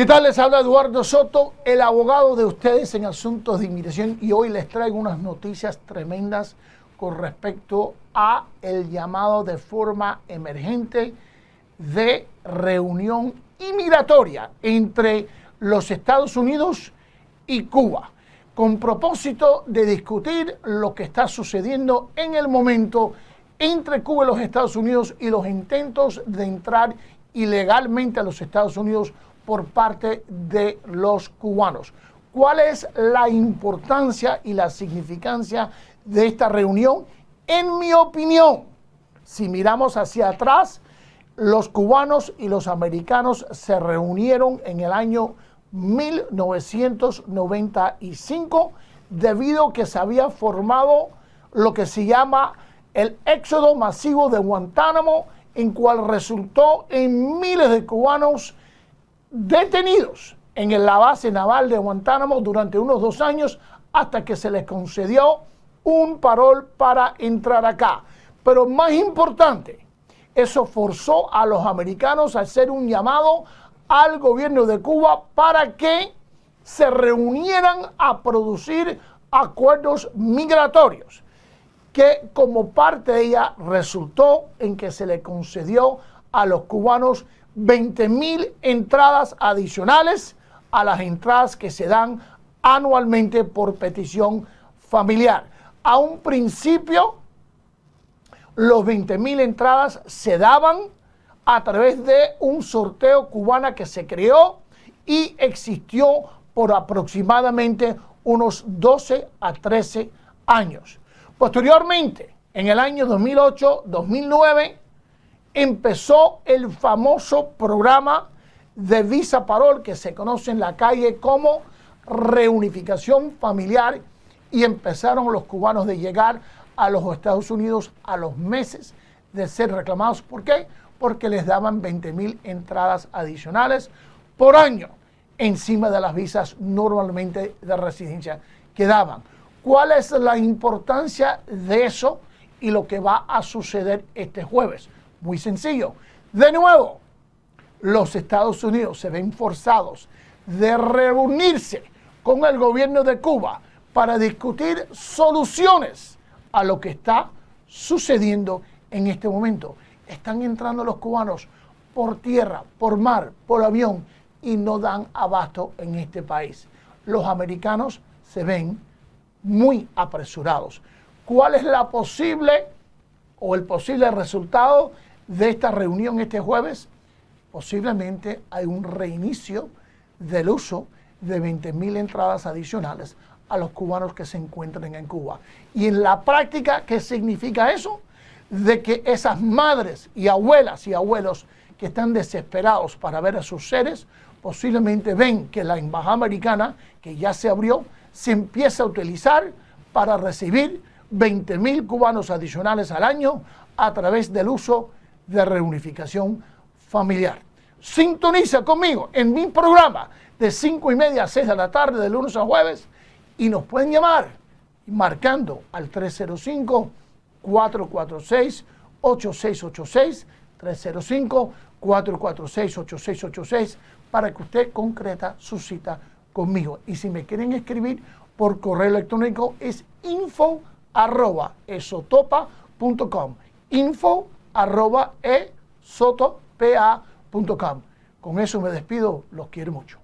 ¿Qué tal? Les habla Eduardo Soto, el abogado de ustedes en asuntos de inmigración y hoy les traigo unas noticias tremendas con respecto a el llamado de forma emergente de reunión inmigratoria entre los Estados Unidos y Cuba, con propósito de discutir lo que está sucediendo en el momento entre Cuba y los Estados Unidos y los intentos de entrar ilegalmente a los Estados Unidos por parte de los cubanos. ¿Cuál es la importancia y la significancia de esta reunión? En mi opinión, si miramos hacia atrás, los cubanos y los americanos se reunieron en el año 1995 debido a que se había formado lo que se llama el éxodo masivo de Guantánamo, en cual resultó en miles de cubanos detenidos en la base naval de Guantánamo durante unos dos años hasta que se les concedió un parol para entrar acá. Pero más importante, eso forzó a los americanos a hacer un llamado al gobierno de Cuba para que se reunieran a producir acuerdos migratorios, que como parte de ella resultó en que se le concedió a los cubanos 20 mil entradas adicionales a las entradas que se dan anualmente por petición familiar. A un principio, los 20 mil entradas se daban a través de un sorteo cubana que se creó y existió por aproximadamente unos 12 a 13 años. Posteriormente, en el año 2008-2009, empezó el famoso programa de Visa Parol que se conoce en la calle como reunificación familiar y empezaron los cubanos de llegar a los Estados Unidos a los meses de ser reclamados. ¿Por qué? Porque les daban 20 mil entradas adicionales por año encima de las visas normalmente de residencia que daban. ¿Cuál es la importancia de eso y lo que va a suceder este jueves? Muy sencillo. De nuevo, los Estados Unidos se ven forzados de reunirse con el gobierno de Cuba para discutir soluciones a lo que está sucediendo en este momento. Están entrando los cubanos por tierra, por mar, por avión y no dan abasto en este país. Los americanos se ven muy apresurados. ¿Cuál es la posible o el posible resultado de esta reunión este jueves, posiblemente hay un reinicio del uso de 20.000 entradas adicionales a los cubanos que se encuentran en Cuba. Y en la práctica, ¿qué significa eso? De que esas madres y abuelas y abuelos que están desesperados para ver a sus seres, posiblemente ven que la embajada americana, que ya se abrió, se empieza a utilizar para recibir 20.000 cubanos adicionales al año a través del uso de reunificación familiar. Sintoniza conmigo en mi programa de 5 y media a 6 de la tarde, de lunes a jueves, y nos pueden llamar marcando al 305-446-8686, 305-446-8686, para que usted concreta su cita conmigo. Y si me quieren escribir por correo electrónico es info arroba esotopa.com. Info arroba esotopA.com. Con eso me despido, los quiero mucho.